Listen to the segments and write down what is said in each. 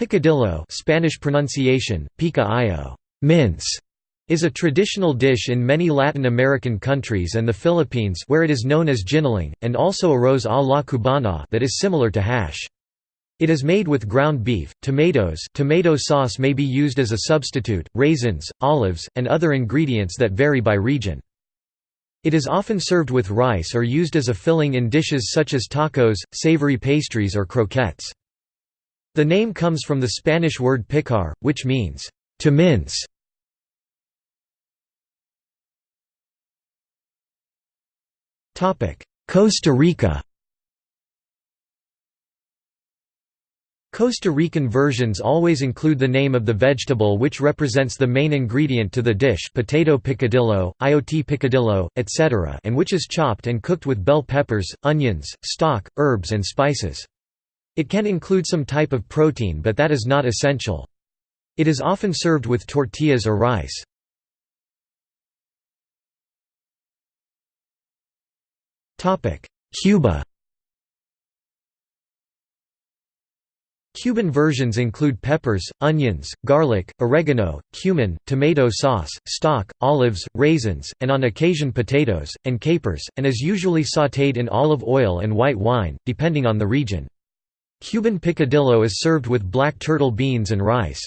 Picadillo Spanish pronunciation, pica mince", is a traditional dish in many Latin American countries and the Philippines where it is known as giniling, and also arroz a la cubana that is similar to hash. It is made with ground beef, tomatoes tomato sauce may be used as a substitute, raisins, olives, and other ingredients that vary by region. It is often served with rice or used as a filling in dishes such as tacos, savory pastries or croquettes. The name comes from the Spanish word picar, which means, to mince. Costa Rica Costa Rican versions always include the name of the vegetable which represents the main ingredient to the dish potato picadillo, chayote picadillo, etc. and which is chopped and cooked with bell peppers, onions, stock, herbs and spices. It can include some type of protein but that is not essential. It is often served with tortillas or rice. Cuba Cuban versions include peppers, onions, garlic, oregano, cumin, tomato sauce, stock, olives, raisins, and on occasion potatoes, and capers, and is usually sautéed in olive oil and white wine, depending on the region. Cuban picadillo is served with black turtle beans and rice.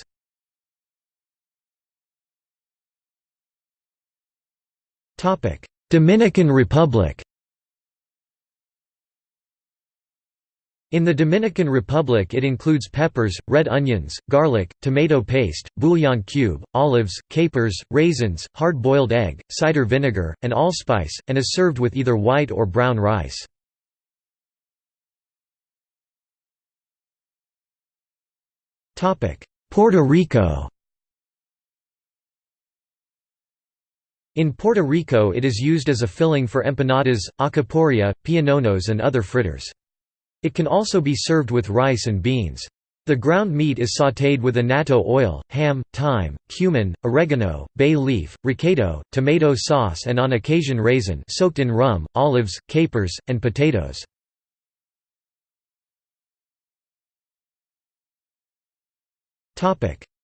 Dominican Republic In the Dominican Republic it includes peppers, red onions, garlic, tomato paste, bouillon cube, olives, capers, raisins, hard-boiled egg, cider vinegar, and allspice, and is served with either white or brown rice. Puerto Rico In Puerto Rico it is used as a filling for empanadas, alcapurria, piononos and other fritters. It can also be served with rice and beans. The ground meat is sautéed with annatto oil, ham, thyme, cumin, oregano, bay leaf, recado, tomato sauce and on occasion raisin soaked in rum, olives, capers, and potatoes.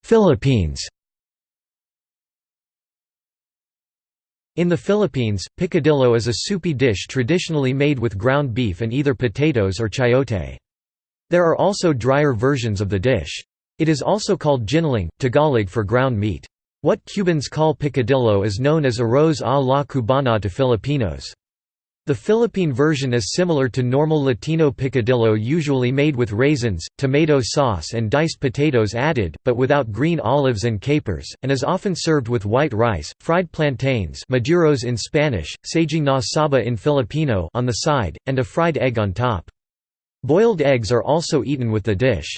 Philippines In the Philippines, picadillo is a soupy dish traditionally made with ground beef and either potatoes or chayote. There are also drier versions of the dish. It is also called giniling, Tagalog for ground meat. What Cubans call picadillo is known as arroz a la cubana to Filipinos. The Philippine version is similar to normal Latino picadillo usually made with raisins, tomato sauce and diced potatoes added, but without green olives and capers, and is often served with white rice, fried plantains maduros in Spanish, saging na saba in Filipino on the side, and a fried egg on top. Boiled eggs are also eaten with the dish.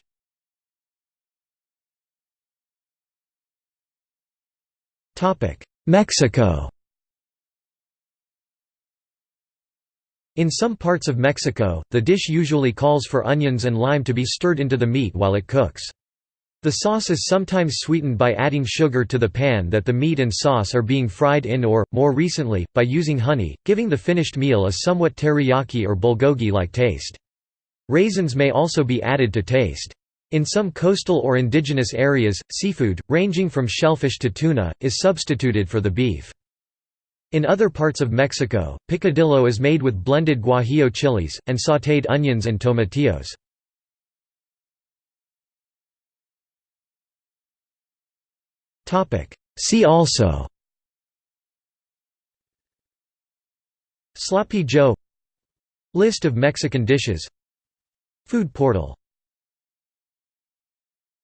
Mexico In some parts of Mexico, the dish usually calls for onions and lime to be stirred into the meat while it cooks. The sauce is sometimes sweetened by adding sugar to the pan that the meat and sauce are being fried in or, more recently, by using honey, giving the finished meal a somewhat teriyaki or bulgogi-like taste. Raisins may also be added to taste. In some coastal or indigenous areas, seafood, ranging from shellfish to tuna, is substituted for the beef. In other parts of Mexico, picadillo is made with blended guajillo chilies, and sautéed onions and tomatillos. See also Sloppy Joe List of Mexican dishes Food portal